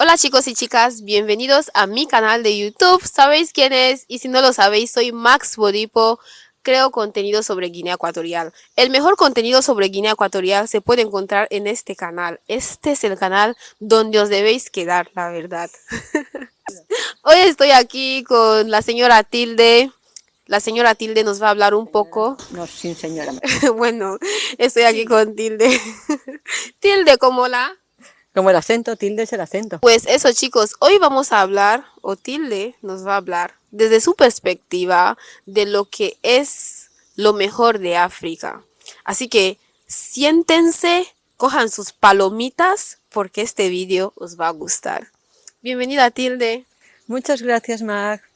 Hola chicos y chicas, bienvenidos a mi canal de YouTube. ¿Sabéis quién es? Y si no lo sabéis, soy Max Bodipo. Creo contenido sobre Guinea Ecuatorial. El mejor contenido sobre Guinea Ecuatorial se puede encontrar en este canal. Este es el canal donde os debéis quedar, la verdad. Hoy estoy aquí con la señora Tilde. La señora Tilde nos va a hablar un poco. No, sin señora. bueno, estoy aquí con Tilde. Tilde, como la... Como el acento, tilde es el acento. Pues eso chicos, hoy vamos a hablar, o Tilde nos va a hablar, desde su perspectiva, de lo que es lo mejor de África. Así que siéntense, cojan sus palomitas, porque este vídeo os va a gustar. Bienvenida Tilde. Muchas gracias, Mag.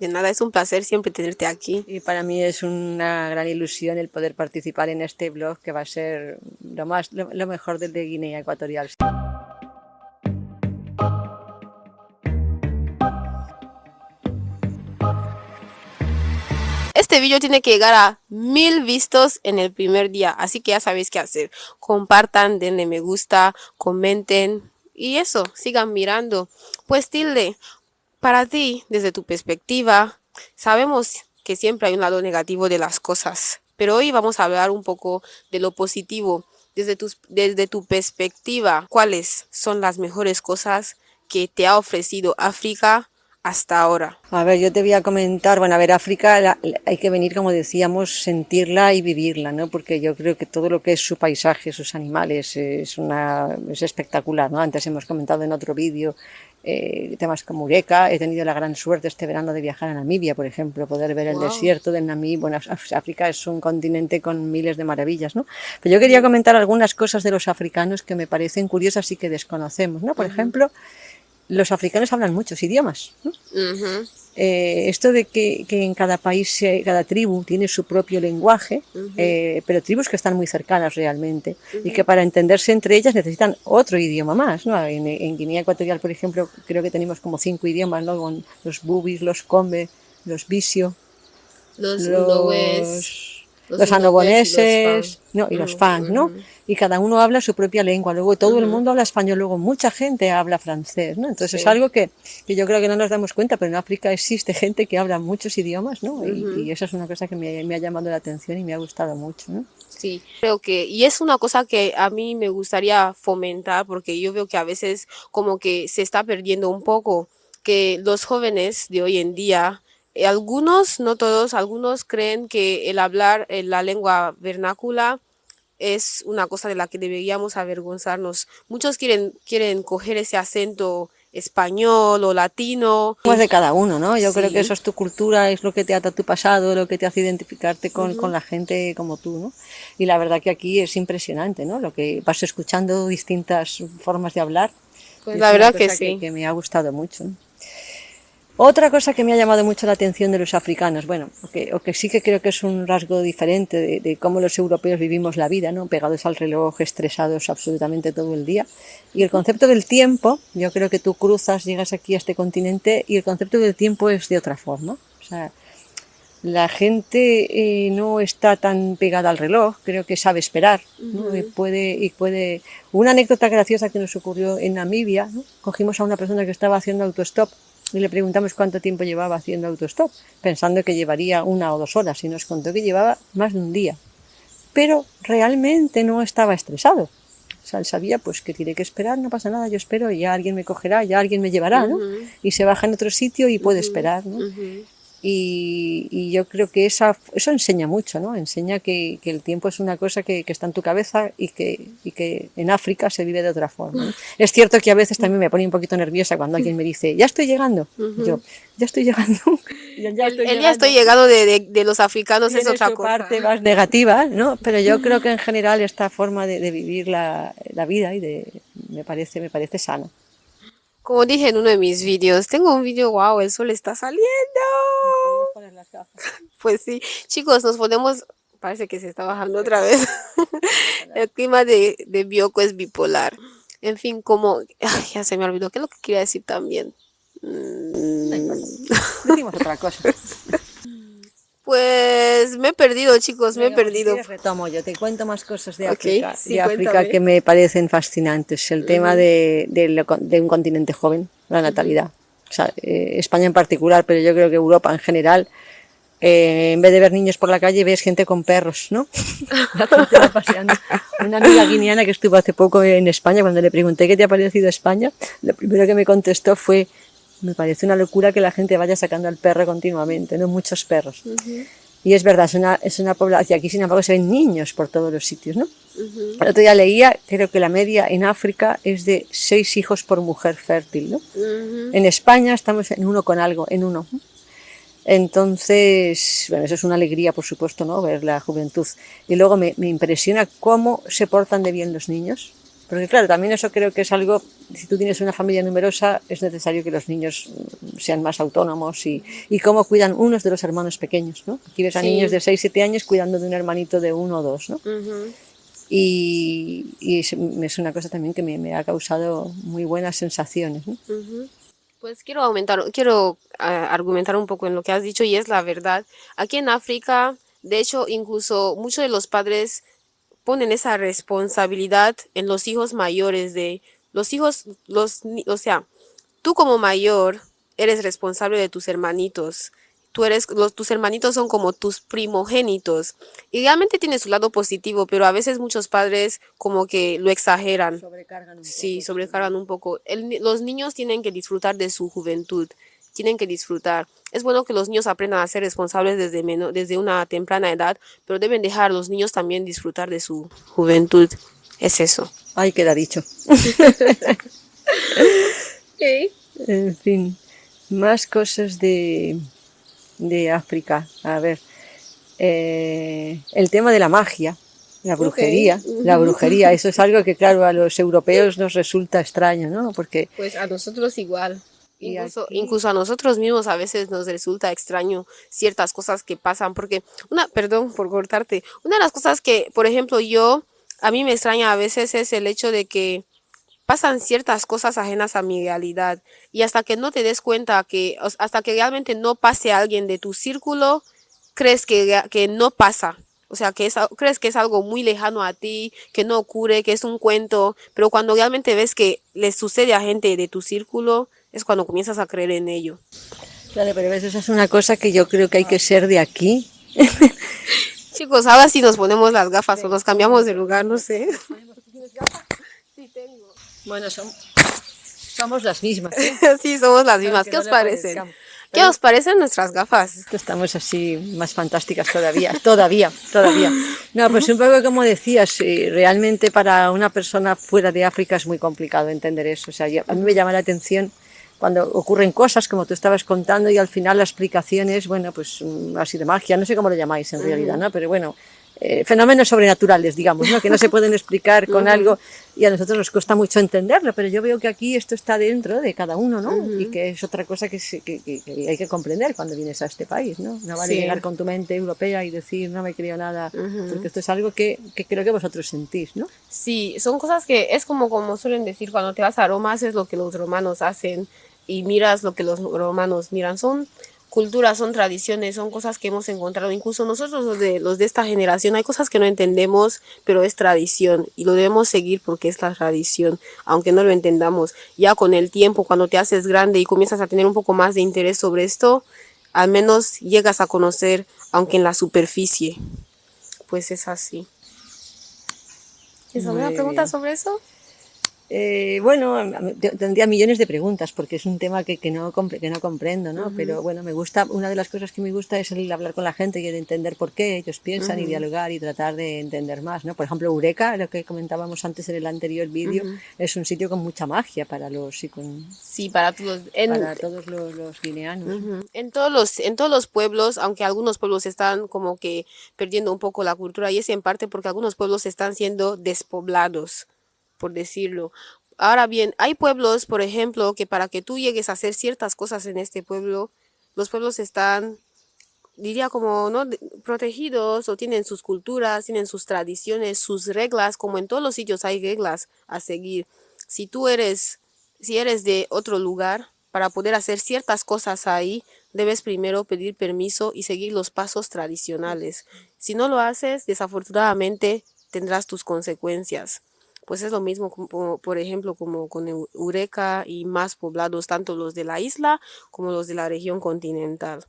De nada, es un placer siempre tenerte aquí. Y para mí es una gran ilusión el poder participar en este blog que va a ser lo, más, lo, lo mejor de Guinea Ecuatorial. Este vídeo tiene que llegar a mil vistos en el primer día, así que ya sabéis qué hacer. Compartan, denle me gusta, comenten y eso, sigan mirando. Pues Tilde, para ti, desde tu perspectiva, sabemos que siempre hay un lado negativo de las cosas, pero hoy vamos a hablar un poco de lo positivo. Desde tu, desde tu perspectiva, ¿cuáles son las mejores cosas que te ha ofrecido África hasta ahora? A ver, yo te voy a comentar, bueno, a ver, África hay que venir, como decíamos, sentirla y vivirla, ¿no? Porque yo creo que todo lo que es su paisaje, sus animales, es, una, es espectacular, ¿no? Antes hemos comentado en otro vídeo eh, temas como Eureka, he tenido la gran suerte este verano de viajar a Namibia, por ejemplo, poder ver el wow. desierto de Namibia, bueno, África es un continente con miles de maravillas, ¿no? Pero yo quería comentar algunas cosas de los africanos que me parecen curiosas y que desconocemos, ¿no? Por uh -huh. ejemplo, los africanos hablan muchos idiomas. ¿no? Uh -huh. eh, esto de que, que, en cada país, cada tribu tiene su propio lenguaje, uh -huh. eh, pero tribus que están muy cercanas realmente y que para entenderse entre ellas necesitan otro idioma más. ¿no? En, en, Guinea Ecuatorial, por ejemplo, creo que tenemos como cinco idiomas, ¿no? Con los bubis, los combe, los visio, los, los los, los anoboneses no, y los fang, ¿no? Y cada uno habla su propia lengua, luego todo uh -huh. el mundo habla español, luego mucha gente habla francés, ¿no? Entonces sí. es algo que, que, yo creo que no nos damos cuenta, pero en África existe gente que habla muchos idiomas, ¿no? Uh -huh. y, y, eso es una cosa que me, me, ha llamado la atención y me ha gustado mucho, ¿no? Sí, creo que, y es una cosa que a mí me gustaría fomentar, porque yo veo que a veces como que se está perdiendo un poco, que los jóvenes de hoy en día algunos, no todos, algunos creen que el hablar en la lengua vernácula es una cosa de la que deberíamos avergonzarnos. Muchos quieren, quieren coger ese acento español o latino. Pues de cada uno, ¿no? Yo sí. creo que eso es tu cultura, es lo que te ata tu pasado, lo que te hace identificarte con, uh -huh. con, la gente como tú, ¿no? Y la verdad que aquí es impresionante, ¿no? Lo que vas escuchando distintas formas de hablar. Pues la verdad que sí. Que, que, me ha gustado mucho. ¿no? Otra cosa que me ha llamado mucho la atención de los africanos, bueno, o que, o que sí que creo que es un rasgo diferente de, de, cómo los europeos vivimos la vida, ¿no? pegados al reloj, estresados absolutamente todo el día. Y el concepto del tiempo, yo creo que tú cruzas, llegas aquí a este continente y el concepto del tiempo es de otra forma. O sea, la gente eh, no está tan pegada al reloj, creo que sabe esperar, ¿no? uh -huh. y puede, y puede... Una anécdota graciosa que nos ocurrió en Namibia, ¿no? cogimos a una persona que estaba haciendo autostop y le preguntamos cuánto tiempo llevaba haciendo autostop, pensando que llevaría una o dos horas, y nos contó que llevaba más de un día. Pero realmente no estaba estresado. O sea, él sabía pues que tiene que esperar, no pasa nada, yo espero, y ya alguien me cogerá, ya alguien me llevará, ¿no? Uh -huh. Y se baja en otro sitio y puede uh -huh. esperar, ¿no? Uh -huh. Y, y, yo creo que esa, eso enseña mucho, ¿no? Enseña que, que el tiempo es una cosa que, que, está en tu cabeza y que, y que en África se vive de otra forma. ¿no? Es cierto que a veces también me pone un poquito nerviosa cuando alguien me dice, ya estoy llegando. Uh -huh. Yo, ya estoy llegando. ya, estoy el, ya estoy llegando de, de, de los africanos es otra cosa. parte más negativa, ¿no? Pero yo creo que en general esta forma de, de vivir la, la, vida y de, me parece, me parece sana. Como dije en uno de mis vídeos, tengo un vídeo, wow, el sol está saliendo. Pues sí, chicos, nos ponemos, parece que se está bajando otra vez. el clima de, de Bioco es bipolar. En fin, como, ay, ya se me olvidó, ¿qué es lo que quería decir también? Mm. Decimos otra cosa. Pues me he perdido, chicos, me he pues, perdido. retomo yo, te cuento más cosas de Ok, África, sí, de África que me parecen fascinantes. El tema de, de lo de un continente joven, la natalidad. O sea, eh, España en particular, pero yo creo que Europa en general, eh, en vez de ver niños por la calle, ves gente con perros, ¿no? La gente va paseando. Una amiga guineana que estuvo hace poco en España, cuando le pregunté qué te ha parecido España, lo primero que me contestó fue, me parece una locura que la gente vaya sacando al perro continuamente, ¿no? Muchos perros. Y es verdad, es una, es una población, aquí sin embargo se ven niños por todos los sitios, ¿no? El otro día leía, creo que la media en África es de seis hijos por mujer fértil, ¿no? Ujú. En España estamos en uno con algo, en uno. Entonces, bueno, eso es una alegría, por supuesto, ¿no? Ver la juventud. Y luego me, me impresiona cómo se portan de bien los niños. Porque claro, también eso creo que es algo, si tú tienes una familia numerosa, es necesario que los niños mm, sean más autónomos y, y cómo cuidan unos de los hermanos pequeños, ¿no? Aquí ves a Sí. niños de 6, 7 años cuidando de un hermanito de uno o dos, ¿no? Ujú. Y, y es, es una cosa también que me, me ha causado muy buenas sensaciones, ¿no? Ujú. Pues quiero aumentar, quiero ah, argumentar un poco en lo que has dicho y es la verdad. Aquí en África, de hecho, incluso muchos de los padres ponen esa responsabilidad en los hijos mayores de los hijos, los, o sea, tú como mayor eres responsable de tus hermanitos. Tú eres, los, tus hermanitos son como tus primogénitos. Y realmente tiene su lado positivo, pero a veces muchos padres como que lo exageran. Sobrecargan un Sí, sobrecargan un poco. El los niños tienen que disfrutar de su juventud, tienen que disfrutar. Es bueno que los niños aprendan a ser responsables desde, desde una temprana edad, pero deben dejar a los niños también disfrutar de su juventud. Es eso. Ay, queda dicho. En fin, más cosas de, de África. A ver, eh, el tema de la magia, la brujería, la brujería, eso es algo que claro a los europeos nos resulta extraño, ¿no? Porque Pues a nosotros igual. Incluso, aquí- incluso a nosotros mismos a veces nos resulta extraño ciertas cosas que pasan, porque una, perdón por cortarte, una de las cosas que, por ejemplo, yo, a mí me extraña a veces es el hecho de que pasan ciertas cosas ajenas a mi realidad y hasta que no te des cuenta que, hasta que realmente no pase alguien de tu círculo, crees que, que no pasa. O sea, que es, crees que es algo muy lejano a ti, que no ocurre, que es un cuento, pero cuando realmente ves que le sucede a gente de tu círculo, es cuando comienzas a creer en ello. Claro, pero esa es una cosa que yo creo que hay que ser de aquí. Chicos, ahora sí nos ponemos las gafas o nos cambiamos de lugar, no sé. Sí, tengo. Bueno, som- somos las mismas. ¿eh? Sí, somos las mismas. Aunque ¿Qué no os parecen? ¿Qué os parecen nuestras gafas? Estamos así más fantásticas todavía, todavía, todavía. No, pues un poco como decías, eh, realmente para una persona fuera de África es muy complicado entender eso. O sea, yo- a mí me llama la atención cuando ocurren cosas como tú estabas contando y al final la explicación es, bueno, pues mm, así de magia, no sé cómo lo llamáis en realidad, ¿no? Pero bueno, eh, fenómenos sobrenaturales, digamos, ¿no? Que no se pueden explicar con algo y a nosotros nos cuesta mucho entenderlo, pero yo veo que aquí esto está dentro de cada uno, ¿no? Y que es otra cosa que, se- que- que- que hay que comprender cuando vienes a este país, ¿no? No vale Sí. llegar con tu mente europea y decir, no me creo nada, porque esto es algo que, que creo que vosotros sentís, ¿no? Sí, son cosas que es como como suelen decir cuando te vas a Roma haces lo que los romanos hacen y miras lo que los romanos miran. Son culturas, son tradiciones, son cosas que hemos encontrado. Incluso nosotros los de los de esta generación hay cosas que no entendemos, pero es tradición y lo debemos seguir porque es la tradición, aunque no lo entendamos. Ya con el tiempo, cuando te haces grande y comienzas a tener un poco más de interés sobre esto, al menos llegas a conocer, aunque en la superficie. Pues es así. ¿Tienes alguna pregunta sobre eso? Eh, bueno, tendría millones de preguntas porque es un tema que, que, no, que no comprendo, ¿no? Pero bueno, me gusta, una de las cosas que me gusta es el hablar con la gente y el entender por qué ellos piensan y dialogar y tratar de entender más, ¿no? Por ejemplo, Eureka, lo que comentábamos antes en el anterior vídeo, es un sitio con mucha magia para los y con- Sí, para todos. En, para todos los, los guineanos. En todos los, en todos los pueblos, aunque algunos pueblos están como que perdiendo un poco la cultura, y es en parte porque algunos pueblos están siendo despoblados, por decirlo. Ahora bien, hay pueblos, por ejemplo, que para que tú llegues a hacer ciertas cosas en este pueblo, los pueblos están, diría como, ¿no? protegidos o tienen sus culturas, tienen sus tradiciones, sus reglas, como en todos los sitios hay reglas a seguir. Si tú eres, si eres de otro lugar, para poder hacer ciertas cosas ahí, debes primero pedir permiso y seguir los pasos tradicionales. Si no lo haces, desafortunadamente tendrás tus consecuencias. Pues es lo mismo, como, por ejemplo, como con Eureka y más poblados, tanto los de la isla como los de la región continental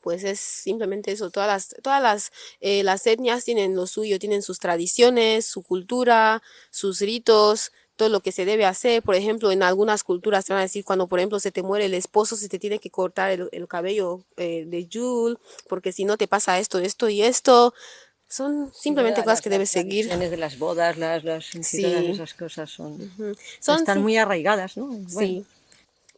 pues es simplemente eso, todas las, todas las, eh, las etnias tienen lo suyo, tienen sus tradiciones, su cultura, sus ritos, todo lo que se debe hacer. Por ejemplo, en algunas culturas te van a decir cuando, por ejemplo, se te muere el esposo, se te tiene que cortar el, cabello eh, de Yul, porque si no te pasa esto, esto y esto. Son simplemente cosas que debes seguir. Las de las bodas, las, las sí. esas cosas son, son están muy arraigadas, ¿no? Sí.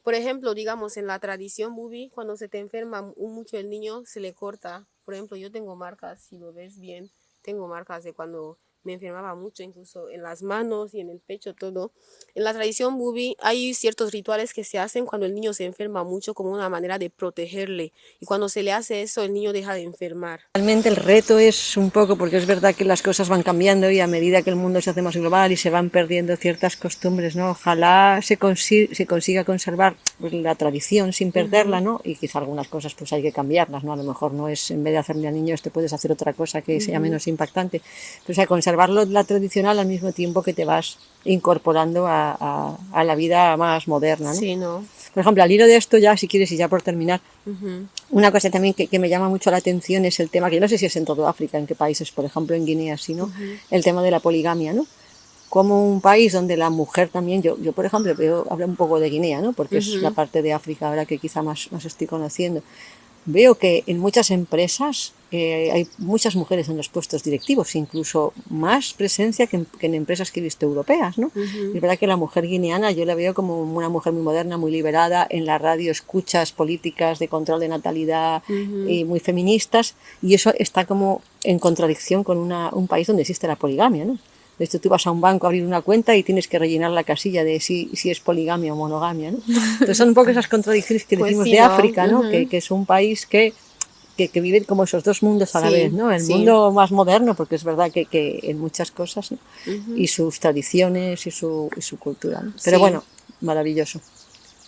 Por ejemplo, digamos, en la tradición bubi, cuando se te enferma mucho el niño, se le corta. Por ejemplo, yo tengo marcas, si lo ves bien, tengo marcas de cuando me enfermaba mucho, incluso en las manos y en el pecho, todo. En la tradición bubi hay ciertos rituales que se hacen cuando el niño se enferma mucho como una manera de protegerle. Y cuando se le hace eso, el niño deja de enfermar. Realmente el reto es un poco, porque es verdad que las cosas van cambiando y a medida que el mundo se hace más global y se van perdiendo ciertas costumbres, ¿no? Ojalá se, se consiga conservar pues, la tradición sin perderla, ¿no? Y quizá algunas cosas pues hay que cambiarlas, ¿no? A lo mejor no es, en vez de hacerle al niño, este puedes hacer otra cosa que sea menos impactante. Pues hay que conservarlo la tradicional al mismo tiempo que te vas incorporando a, la vida más moderna. ¿no? Por ejemplo, al hilo de esto ya, si quieres, y ya por terminar, una cosa también que, me llama mucho la atención es el tema, que yo no sé si es en todo África, en qué países, por ejemplo en Guinea, sino el tema de la poligamia, ¿no? Como un país donde la mujer también, yo, yo por ejemplo, veo, hablo un poco de Guinea, ¿no? Porque es la parte de África ahora que quizá más, más estoy conociendo veo que en muchas empresas eh, hay muchas mujeres en los puestos directivos, incluso más presencia que en, empresas que he visto europeas. ¿no? Es verdad que la mujer guineana yo la veo como una mujer muy moderna, muy liberada, en la radio escuchas políticas de control de natalidad y muy feministas, y eso está como en contradicción con una, un país donde existe la poligamia. ¿no? Esto tú vas a un banco a abrir una cuenta y tienes que rellenar la casilla de si, si es poligamia o monogamia. ¿no? Entonces son un poco esas contradicciones que pues decimos de África, ¿no? que, que, es un país que, que, que, vive como esos dos mundos a la vez, ¿no? El mundo más moderno, porque es verdad que, que en muchas cosas, y sus tradiciones y su, y su cultura. Pero bueno, maravilloso.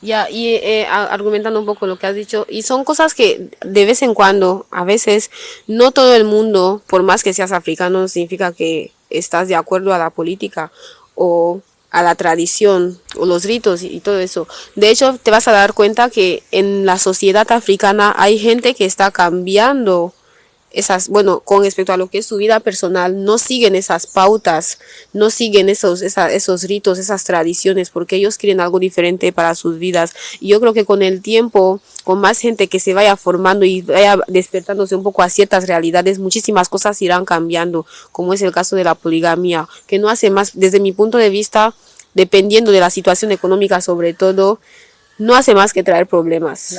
Ya, y eh, argumentando un poco lo que has dicho, y son cosas que de vez en cuando, a veces, no todo el mundo, por más que seas africano, significa que estás de acuerdo a la política o a la tradición o los ritos y, todo eso. De hecho, te vas a dar cuenta que en la sociedad africana hay gente que está cambiando esas, bueno, con respecto a lo que es su vida personal, no siguen esas pautas, no siguen esos, esos ritos, esas tradiciones, porque ellos quieren algo diferente para sus vidas. Y yo creo que con el tiempo, con más gente que se vaya formando y vaya despertándose un poco a ciertas realidades, muchísimas cosas irán cambiando, como es el caso de la poligamia, que no hace más, desde mi punto de vista, dependiendo de la situación económica sobre todo, no hace más que traer problemas.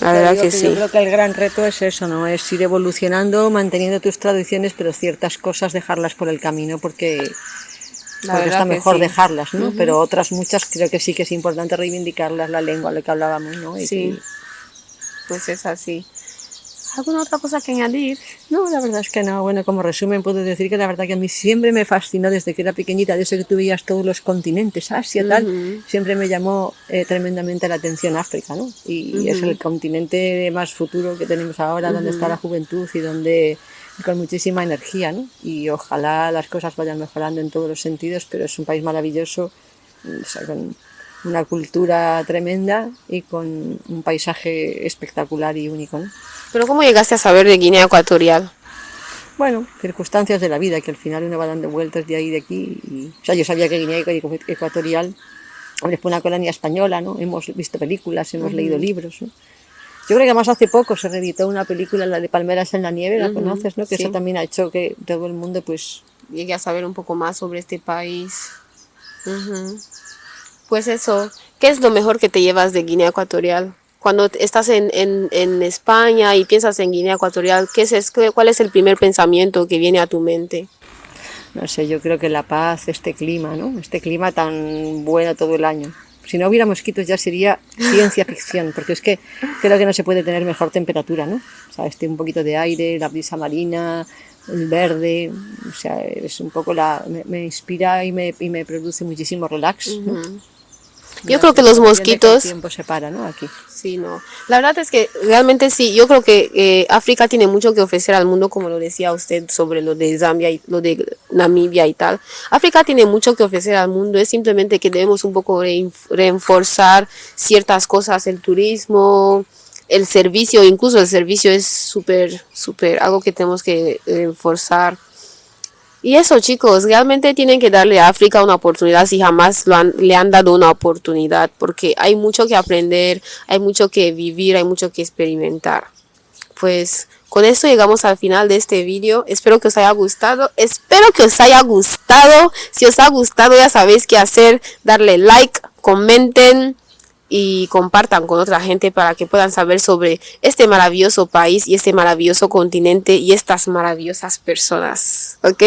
La verdad que, sí. Yo creo que el gran reto es eso, ¿no? Es ir evolucionando, manteniendo tus tradiciones, pero ciertas cosas dejarlas por el camino porque, está mejor dejarlas, ¿no? Pero otras muchas creo que sí que es importante reivindicarlas, la lengua, lo que hablábamos, ¿no? sí, pues es así. ¿Alguna otra cosa que añadir? No, la verdad es que no. Bueno, como resumen puedo decir que la verdad que a mí siempre me fascinó desde que era pequeñita, desde que tú veías todos los continentes, Asia, tal, siempre me llamó eh, tremendamente la atención África, ¿no? Y, es el continente más futuro que tenemos ahora, donde está la juventud y donde con muchísima energía, ¿no? Y ojalá las cosas vayan mejorando en todos los sentidos, pero es un país maravilloso, con una cultura tremenda y con un paisaje espectacular y único, ¿no? ¿Pero cómo llegaste a saber de Guinea Ecuatorial? Bueno, circunstancias de la vida, que al final uno va dando vueltas de ahí y de aquí. o sea, yo sabía que Guinea Ecuatorial fue una colonia española, ¿no? Hemos visto películas, hemos leído libros, ¿no? Yo creo que más hace poco se reeditó una película, la de Palmeras en la Nieve, ¿la conoces, no? Que eso también ha hecho que todo el mundo, pues... Llegue a saber un poco más sobre este país. Pues eso, ¿qué es lo mejor que te llevas de Guinea Ecuatorial? cuando estás en, en, España y piensas en Guinea Ecuatorial, ¿qué es, ¿cuál es el primer pensamiento que viene a tu mente? No sé, yo creo que la paz, este clima, ¿no? Este clima tan bueno todo el año. Si no hubiera mosquitos ya sería ciencia ficción, porque es que creo que no se puede tener mejor temperatura, ¿no? O sea, este un poquito de aire, la brisa marina, el verde, o sea, es un poco la... me, inspira y me, y me, produce muchísimo relax, Yo creo que los mosquitos... el tiempo se para, ¿no? Aquí. Sí, no. La verdad es que realmente sí, yo creo que eh, África tiene mucho que ofrecer al mundo, como lo decía usted sobre lo de Zambia y lo de Namibia y tal. África tiene mucho que ofrecer al mundo, es simplemente que debemos un poco reforzar ciertas cosas, el turismo, el servicio, incluso el servicio es súper, súper, algo que tenemos que reforzar. Y eso, chicos, realmente tienen que darle a África una oportunidad si jamás le han dado una oportunidad, porque hay mucho que aprender, hay mucho que vivir, hay mucho que experimentar. Pues con esto llegamos al final de este vídeo. Espero que os haya gustado. Espero que os haya gustado. Si os ha gustado ya sabéis qué hacer. Darle like, comenten y compartan con otra gente para que puedan saber sobre este maravilloso país y este maravilloso continente y estas maravillosas personas. ¿Ok?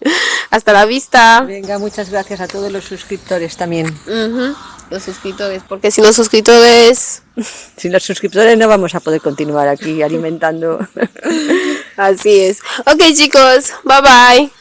Hasta la vista. Venga, muchas gracias a todos los suscriptores también. Los suscriptores, porque si los suscriptores... Sin los suscriptores no vamos a poder continuar aquí alimentando. Así es. Ok chicos, bye bye.